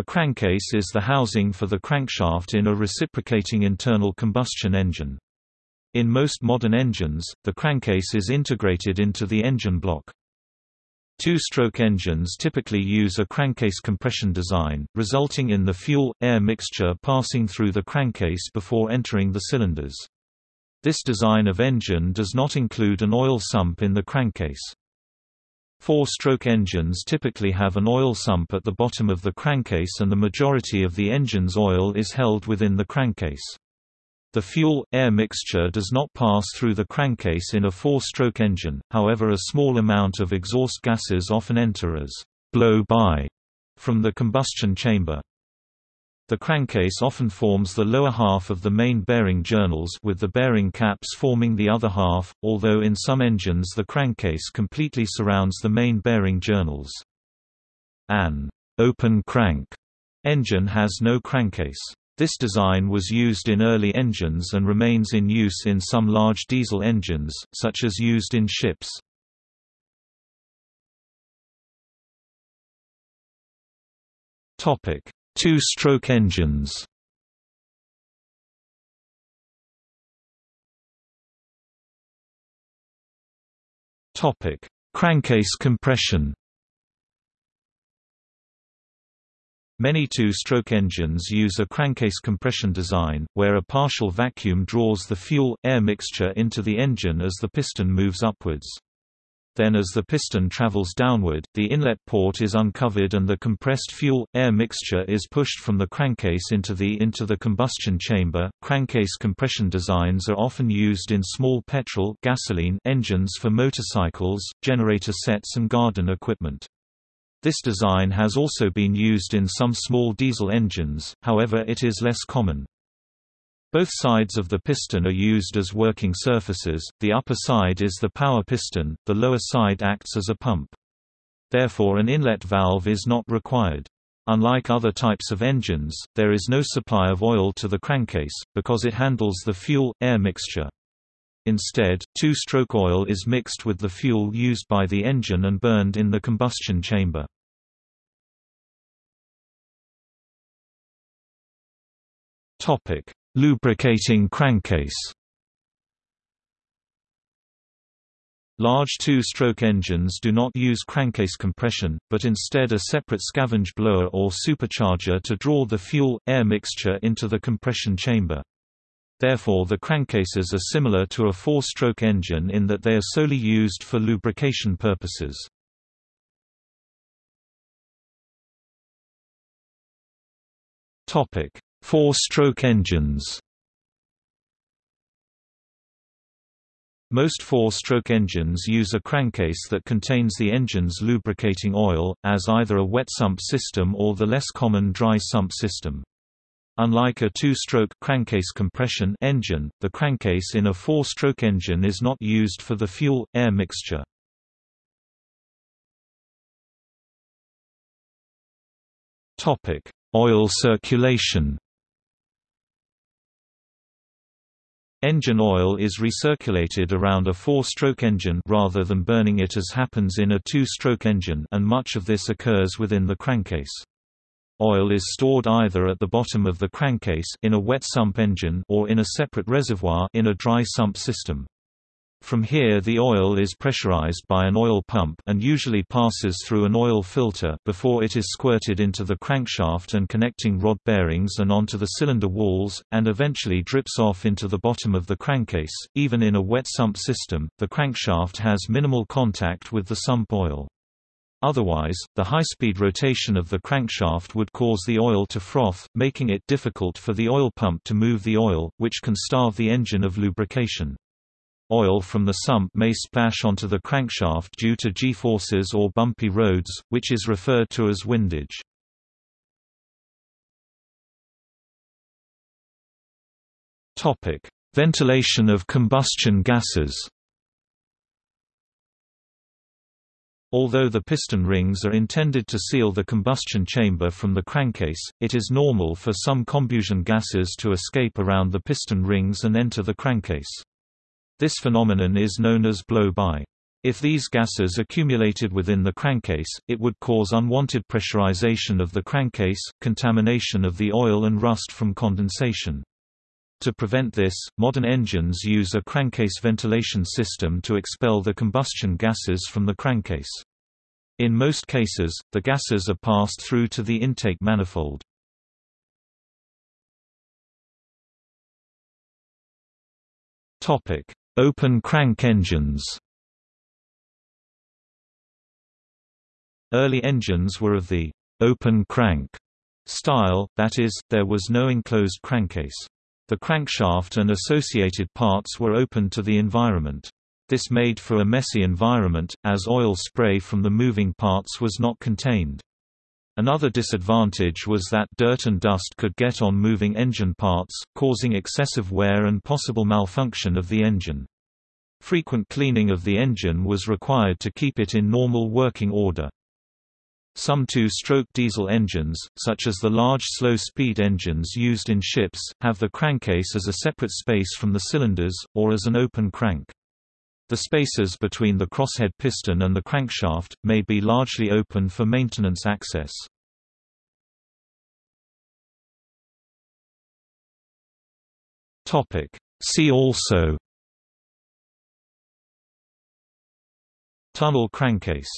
A crankcase is the housing for the crankshaft in a reciprocating internal combustion engine. In most modern engines, the crankcase is integrated into the engine block. Two-stroke engines typically use a crankcase compression design, resulting in the fuel-air mixture passing through the crankcase before entering the cylinders. This design of engine does not include an oil sump in the crankcase. Four-stroke engines typically have an oil sump at the bottom of the crankcase and the majority of the engine's oil is held within the crankcase. The fuel-air mixture does not pass through the crankcase in a four-stroke engine, however a small amount of exhaust gases often enter as blow-by from the combustion chamber. The crankcase often forms the lower half of the main bearing journals with the bearing caps forming the other half, although in some engines the crankcase completely surrounds the main bearing journals. An open crank engine has no crankcase. This design was used in early engines and remains in use in some large diesel engines, such as used in ships. Two-stroke engines. Topic: Crankcase compression. Many two-stroke engines use a crankcase compression design, where a partial vacuum draws the fuel-air mixture into the engine as the piston moves upwards. Then as the piston travels downward, the inlet port is uncovered and the compressed fuel-air mixture is pushed from the crankcase into the into the combustion chamber. Crankcase compression designs are often used in small petrol gasoline engines for motorcycles, generator sets and garden equipment. This design has also been used in some small diesel engines, however it is less common. Both sides of the piston are used as working surfaces, the upper side is the power piston, the lower side acts as a pump. Therefore an inlet valve is not required. Unlike other types of engines, there is no supply of oil to the crankcase, because it handles the fuel-air mixture. Instead, two-stroke oil is mixed with the fuel used by the engine and burned in the combustion chamber. Lubricating crankcase Large two-stroke engines do not use crankcase compression, but instead a separate scavenge blower or supercharger to draw the fuel-air mixture into the compression chamber. Therefore the crankcases are similar to a four-stroke engine in that they are solely used for lubrication purposes. Four-stroke engines Most four-stroke engines use a crankcase that contains the engine's lubricating oil, as either a wet sump system or the less common dry sump system. Unlike a two-stroke crankcase compression engine, the crankcase in a four-stroke engine is not used for the fuel-air mixture. Oil circulation Engine oil is recirculated around a four-stroke engine rather than burning it as happens in a two-stroke engine and much of this occurs within the crankcase. Oil is stored either at the bottom of the crankcase in a wet sump engine or in a separate reservoir in a dry sump system. From here the oil is pressurized by an oil pump and usually passes through an oil filter before it is squirted into the crankshaft and connecting rod bearings and onto the cylinder walls, and eventually drips off into the bottom of the crankcase. Even in a wet sump system, the crankshaft has minimal contact with the sump oil. Otherwise, the high-speed rotation of the crankshaft would cause the oil to froth, making it difficult for the oil pump to move the oil, which can starve the engine of lubrication. Oil from the sump may splash onto the crankshaft due to g-forces or bumpy roads, which is referred to as windage. Ventilation of combustion gases Although the piston rings are intended to seal the combustion chamber from the crankcase, it is normal for some combustion gases to escape around the piston rings and enter the crankcase. This phenomenon is known as blow-by. If these gases accumulated within the crankcase, it would cause unwanted pressurization of the crankcase, contamination of the oil and rust from condensation. To prevent this, modern engines use a crankcase ventilation system to expel the combustion gases from the crankcase. In most cases, the gases are passed through to the intake manifold. Open crank engines Early engines were of the open crank style, that is, there was no enclosed crankcase. The crankshaft and associated parts were open to the environment. This made for a messy environment, as oil spray from the moving parts was not contained. Another disadvantage was that dirt and dust could get on moving engine parts, causing excessive wear and possible malfunction of the engine. Frequent cleaning of the engine was required to keep it in normal working order. Some two-stroke diesel engines, such as the large slow-speed engines used in ships, have the crankcase as a separate space from the cylinders, or as an open crank. The spaces between the crosshead piston and the crankshaft, may be largely open for maintenance access. See also. Tunnel crankcase